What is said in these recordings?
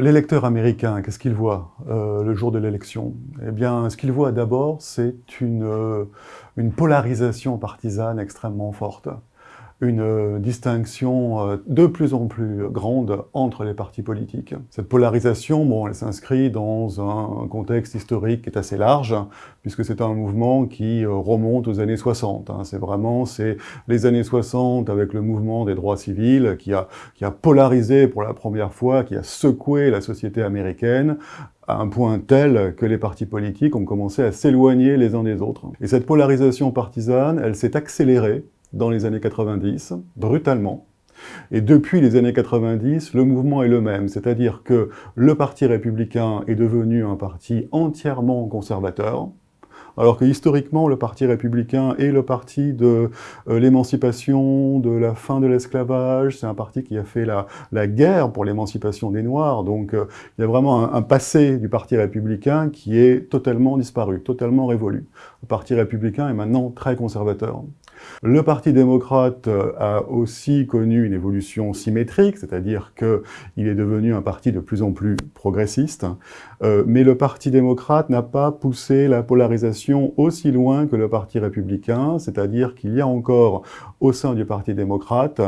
L'électeur américain, qu'est-ce qu'il voit euh, le jour de l'élection? Eh bien, ce qu'il voit d'abord, c'est une, euh, une polarisation partisane extrêmement forte une euh, distinction euh, de plus en plus grande entre les partis politiques. Cette polarisation, bon, elle s'inscrit dans un contexte historique qui est assez large, puisque c'est un mouvement qui euh, remonte aux années 60. Hein. C'est vraiment les années 60 avec le mouvement des droits civils qui a, qui a polarisé pour la première fois, qui a secoué la société américaine, à un point tel que les partis politiques ont commencé à s'éloigner les uns des autres. Et cette polarisation partisane, elle s'est accélérée dans les années 90, brutalement. Et depuis les années 90, le mouvement est le même, c'est-à-dire que le Parti républicain est devenu un parti entièrement conservateur, alors que historiquement, le Parti républicain est le parti de euh, l'émancipation, de la fin de l'esclavage, c'est un parti qui a fait la, guerre pour l'émancipation des Noirs, donc euh, il y a vraiment un, passé du Parti républicain qui est totalement disparu, totalement révolu. Le Parti républicain est maintenant très conservateur. Le Parti démocrate euh, a aussi connu une évolution symétrique, c'est-à-dire qu'il est devenu un parti de plus en plus progressiste, euh, mais le Parti démocrate n'a pas poussé la polarisation aussi loin que le Parti républicain, c'est-à-dire qu'il y a encore au sein du Parti démocrate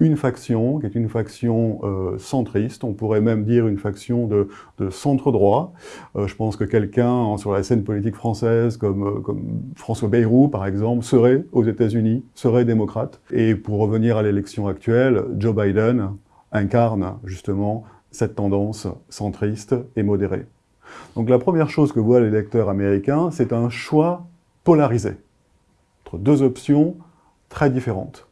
une faction, qui est une faction euh, centriste, on pourrait même dire une faction de, centre-droit. Euh, je pense que quelqu'un sur la scène politique française, comme, euh, comme François Bayrou par exemple, serait aux États-Unis, serait démocrate. Et pour revenir à l'élection actuelle, Joe Biden incarne justement cette tendance centriste et modérée. Donc la première chose que voit l'électeur américain, c'est un choix polarisé, entre deux options très différentes.